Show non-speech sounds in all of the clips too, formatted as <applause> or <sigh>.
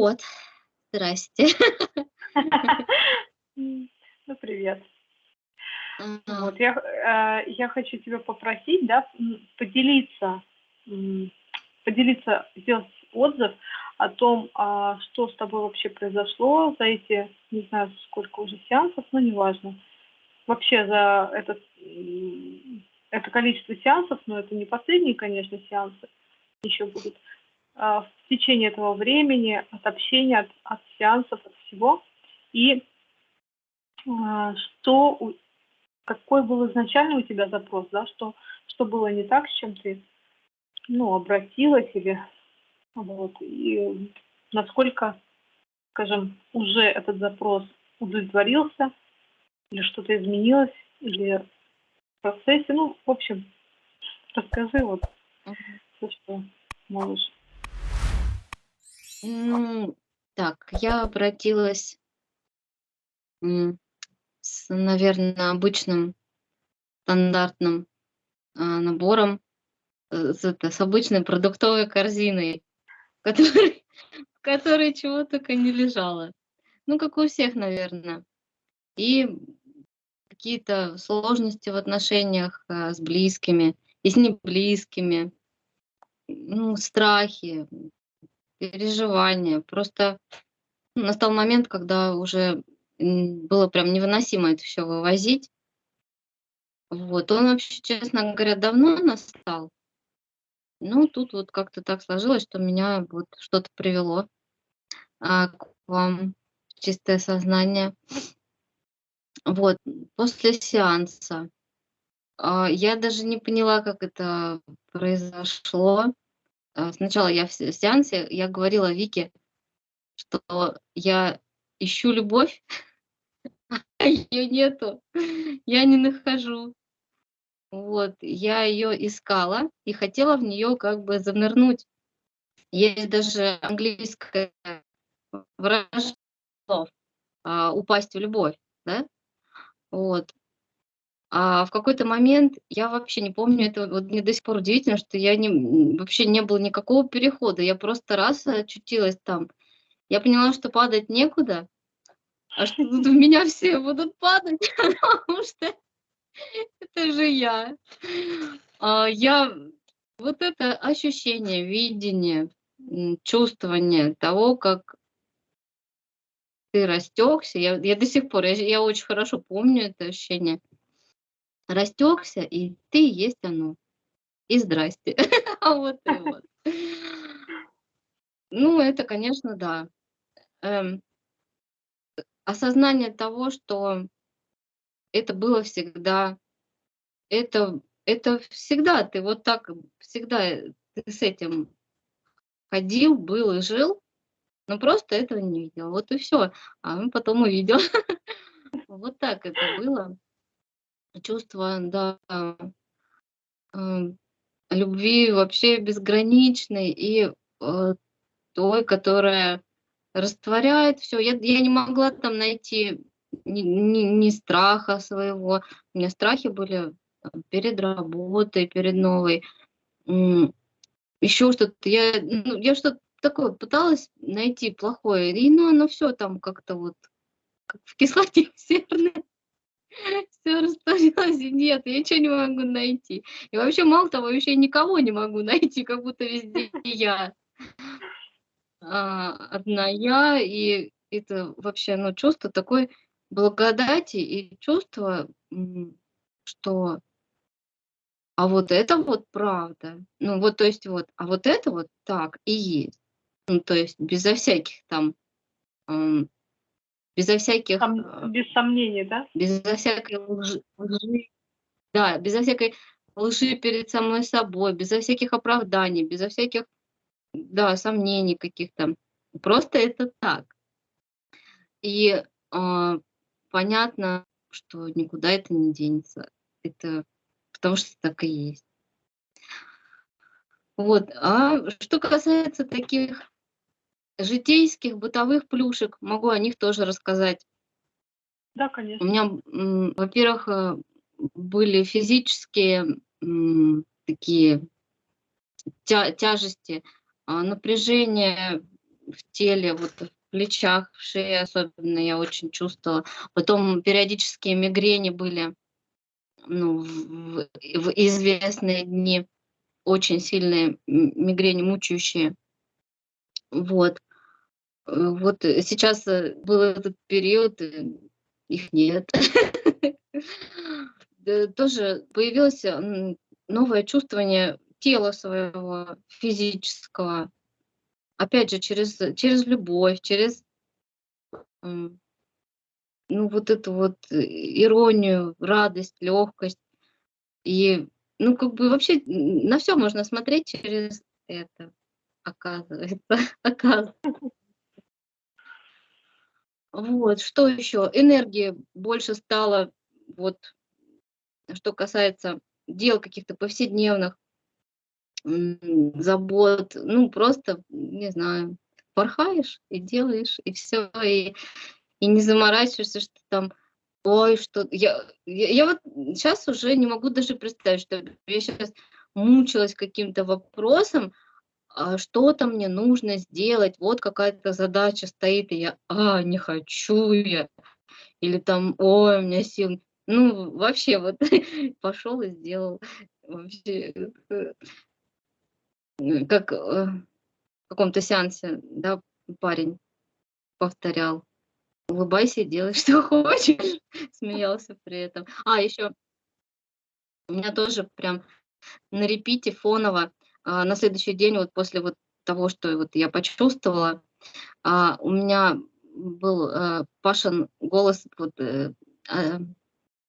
Вот, здрасте. Ну, привет. Вот, я, э, я хочу тебя попросить, да, поделиться, поделиться, сделать отзыв о том, а, что с тобой вообще произошло за эти, не знаю, сколько уже сеансов, но неважно. Вообще за этот, это количество сеансов, но это не последние, конечно, сеансы, еще будут, а, в течение этого времени, от общения, от, от сеансов, от всего. И а, что, какой был изначально у тебя запрос, да, что, что было не так, с чем ты, ну, обратилась или вот. И насколько, скажем, уже этот запрос удовлетворился, или что-то изменилось, или в процессе. Ну, в общем, расскажи вот все, что можешь. Ну, так, я обратилась с, наверное, обычным стандартным а, набором, э, с, это, с обычной продуктовой корзиной в которой, <laughs> в которой чего только не лежало. Ну, как у всех, наверное. И какие-то сложности в отношениях а, с близкими и с неблизкими, ну, страхи, переживания. Просто настал момент, когда уже было прям невыносимо это все вывозить. Вот, он вообще, честно говоря, давно настал. Ну, тут вот как-то так сложилось, что меня вот что-то привело а, к вам в чистое сознание. Вот, после сеанса а, я даже не поняла, как это произошло. А, сначала я в сеансе, я говорила Вике, что я ищу любовь, <laughs> а ее нету, я не нахожу. Вот, я ее искала и хотела в нее как бы занырнуть. Есть даже английское выражение а, упасть в любовь, да? Вот. А в какой-то момент я вообще не помню, это вот мне до сих пор удивительно, что я не, вообще не было никакого перехода, я просто раз очутилась там. Я поняла, что падать некуда, а что тут в меня все будут падать, <laughs> потому что это же я. А, я вот это ощущение, видение, чувствование того, как ты растекся. Я, я до сих пор, я, я очень хорошо помню это ощущение. Растекся, и ты есть оно. И здрасте. <laughs> А вот и вот. Ну, это, конечно, да. Эм, осознание того, что это было всегда, это, это всегда, ты вот так, всегда ты с этим ходил, был и жил, но просто этого не видел. Вот и все. А он потом увидел. <laughs> Вот так это было. Чувство, да, эм, любви вообще безграничной и э, той, которая растворяет все. Я, я не могла там найти ни, ни, ни страха своего. У меня страхи были перед работой, перед новой. Еще что-то. Я, ну, я что-то такое пыталась найти плохое. И ну, оно все там как-то вот как в кислоте <laughs> серной. Все растворилось, нет, я ничего не могу найти. И вообще, мало того, вообще никого не могу <laughs> найти, как будто везде я. А, одна я, и это вообще, ну, чувство такое благодати и чувство, что а вот это вот правда. Ну вот, то есть вот, а вот это вот так и есть. Ну, то есть безо всяких там, безо всяких... Сом, а, без сомнений, да? Безо всякой лжи, лжи, да, безо всякой лжи перед самой собой, безо всяких оправданий, безо всяких, да, сомнений каких-то. Просто это так. И э, понятно, что никуда это не денется. Это потому что так и есть. Вот. А что касается таких житейских, бытовых плюшек, могу о них тоже рассказать. Да, конечно. У меня, во-первых, э, были физические такие тя тяжести, а, напряжение в теле, вот в плечах, в шее особенно я очень чувствовала. Потом периодические мигрени были, ну, в, в известные дни, очень сильные мигрени, мучающие. Вот. Э, вот сейчас э, был этот период, э, их нет. <laughs> Тоже появилось новое чувствование тела своего, физического. Опять же, через, через любовь, через ну, вот эту вот иронию, радость, легкость. И, ну, как бы вообще на все можно смотреть через это, оказывается, <laughs> оказывается. Вот, что еще? Энергии больше стало, вот, что касается дел каких-то повседневных, забот, ну, просто, не знаю, порхаешь и делаешь, и все, и, и не заморачиваешься, что там, ой, что... Я, я, я вот сейчас уже не могу даже представить, что я сейчас мучилась каким-то вопросом, что-то мне нужно сделать, вот какая-то задача стоит, и я, а, не хочу я, или там, ой, у меня сил, ну, вообще, вот, <laughs> пошел и сделал, вообще, э, как э, в каком-то сеансе, да, парень повторял, улыбайся, делай, <laughs> что хочешь, <laughs> смеялся при этом. А, еще у меня тоже прям на репите фоново а, на следующий день, вот после вот того, что вот я почувствовала, а, у меня был а, Пашин голос, вот, а,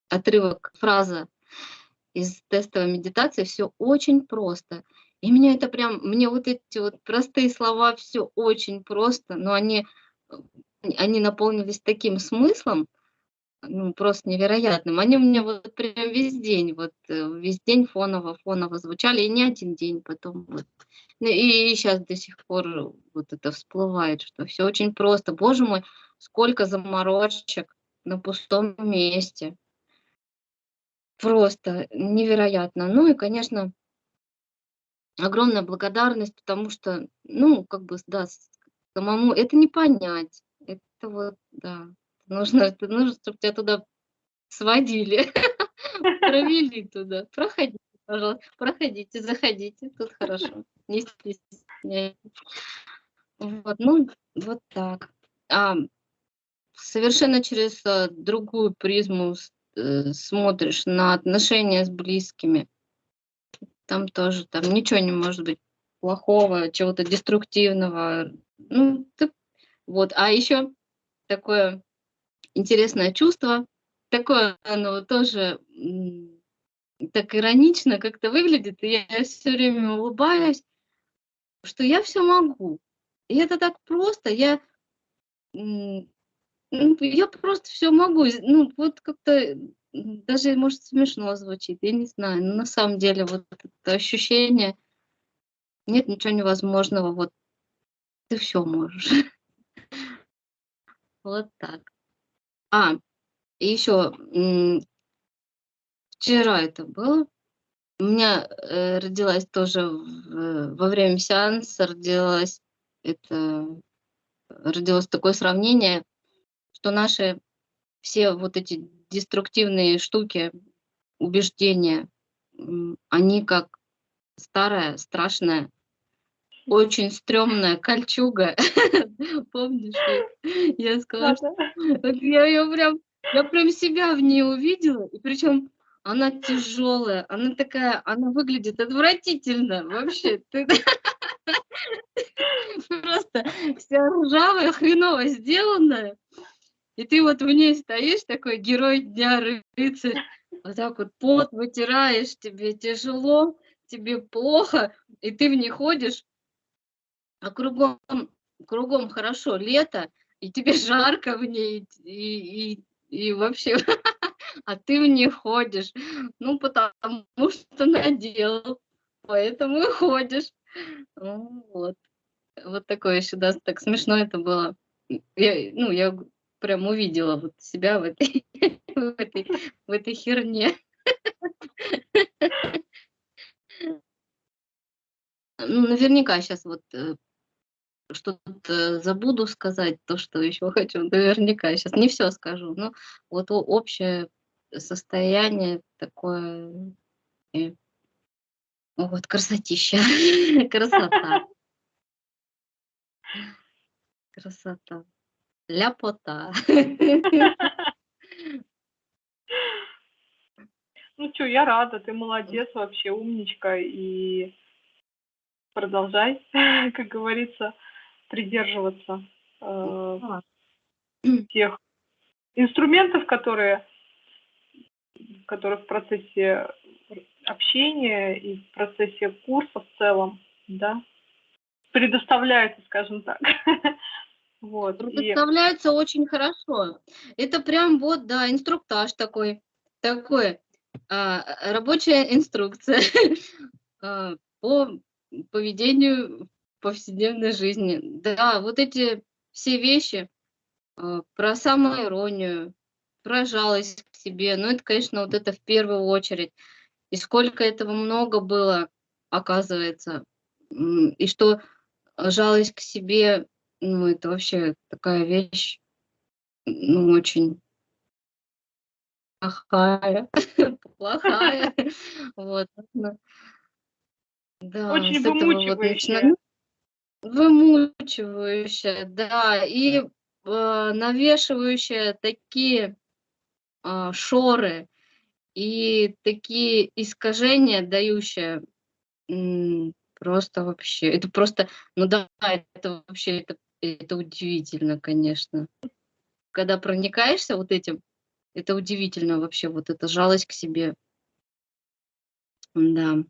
отрывок, фраза из тестовой медитации, все очень просто. И меня это прям, мне вот эти вот простые слова, все очень просто, но они, они наполнились таким смыслом, ну, просто невероятным. Они у меня вот прям весь день, вот э, весь день фоново, фоново звучали, и не один день потом. Вот. Ну, и сейчас до сих пор вот это всплывает, что все очень просто. Боже мой, сколько заморочек на пустом месте. Просто невероятно. Ну и, конечно, огромная благодарность, потому что, ну, как бы, да, самому это не понять. Это вот, да, Нужно, нужно чтобы тебя туда сводили, <laughs> провели туда. Проходите, пожалуйста, проходите, заходите, тут хорошо, не стесняйтесь. Вот, ну, вот так. А, совершенно через а, другую призму э, смотришь на отношения с близкими. Там тоже, там ничего не может быть плохого, чего-то деструктивного. Ну, ты, вот. А еще такое интересное чувство. Такое оно тоже так иронично как-то выглядит, и я все время улыбаюсь, что я все могу. И это так просто, я, ну, я просто все могу. Ну, вот как-то даже, может, смешно звучит, я не знаю. Но на самом деле вот это ощущение, нет ничего невозможного, вот ты все можешь. <laughs> Вот так. А, еще вчера это было. У меня э, родилась тоже в, во время сеанса родилась это родилось такое сравнение, что наши все вот эти деструктивные штуки, убеждения, они как старая, страшная, очень стрёмная кольчуга. <laughs> Помнишь, я сказала, что я ее прям, я прям себя в ней увидела, и причем она тяжелая, она такая, она выглядит отвратительно вообще. Ты <laughs> просто вся ржавая, хреново сделанная. И ты вот в ней стоишь, такой герой дня рыцарь, вот так вот пот вытираешь, тебе тяжело, тебе плохо, и ты в ней ходишь, а кругом, кругом хорошо, лето, и тебе <laughs> жарко в ней, и, и, и вообще, <laughs> а ты в ней ходишь, ну, потому что надел, поэтому и ходишь. Ну, вот. Вот такое еще, да, так смешно это было. Я, ну, я прям увидела вот себя в этой, <laughs> в этой, в этой херне. Ну, наверняка сейчас вот э, что-то забуду сказать, то, что еще хочу, <laughs> наверняка. Сейчас не все скажу, но вот общее состояние такое, э, вот красотища, <laughs> красота. Красота. Ляпота. <laughs> Ну что, я рада, ты молодец вообще, умничка, и продолжай, как говорится, придерживаться э, тех инструментов, которые, которые в процессе общения и в процессе курса в целом, да, предоставляются, скажем так. <laughs> Вот. Предоставляется и... очень хорошо. Это прям вот, да, инструктаж такой, такой, а, рабочая инструкция <laughs> а, по поведению повседневной жизни. Да, вот эти все вещи а, про самоиронию, про жалость к себе, ну это, конечно, вот это в первую очередь. И сколько этого много было, оказывается. И что жалость к себе, ну это вообще такая вещь, ну очень плохая, <laughs> плохая. <laughs> Вот. Да, Очень вымучивающая. Вот вымучивающая, да, и э, навешивающая такие э, шоры и такие искажения, дающие просто вообще, это просто, ну да, это вообще, это, это удивительно, конечно. Когда проникаешься вот этим, это удивительно вообще, вот эта жалость к себе. Да.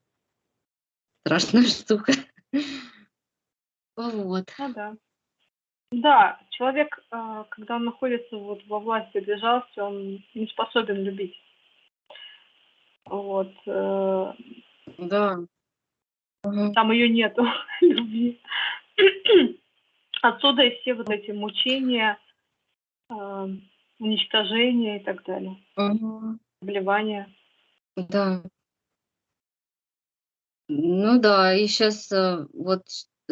Страшная <laughs> штука. Вот. Ну да. Да, человек, а, когда он находится вот во власти жалости, он не способен любить. Вот. Э, да. Там ее нету, <laughs> любви. Отсюда и все вот эти мучения, а, уничтожения и так далее. Угу. Вливания. Да. Ну да, и сейчас э, вот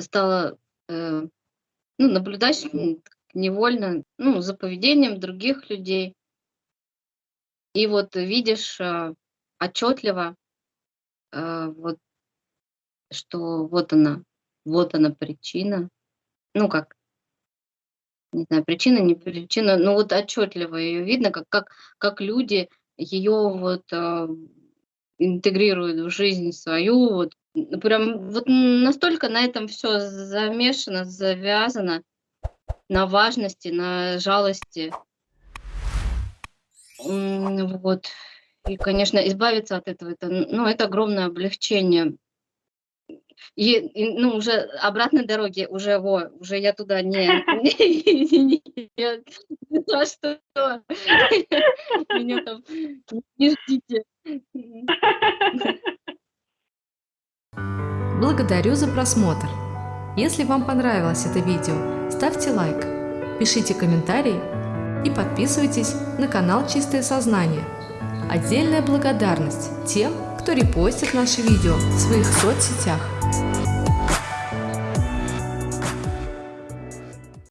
стала э, ну, наблюдать невольно ну, за поведением других людей. И вот видишь э, отчетливо, э, вот, что вот она, вот она причина. Ну как, не знаю, причина, не причина, но вот отчетливо ее видно, как, как, как люди ее вот э, интегрирует в жизнь свою, вот прям вот настолько на этом все замешано, завязано, на важности, на жалости. Вот. И, конечно, избавиться от этого, это, ну, это огромное облегчение. И, и ну, уже обратной дороги, уже, во, уже я туда не, меня там не ждите. Благодарю за просмотр. Если вам понравилось это видео, ставьте лайк, пишите комментарии и подписывайтесь на канал Чистое Сознание. Отдельная благодарность тем, кто репостит наши видео в своих соцсетях.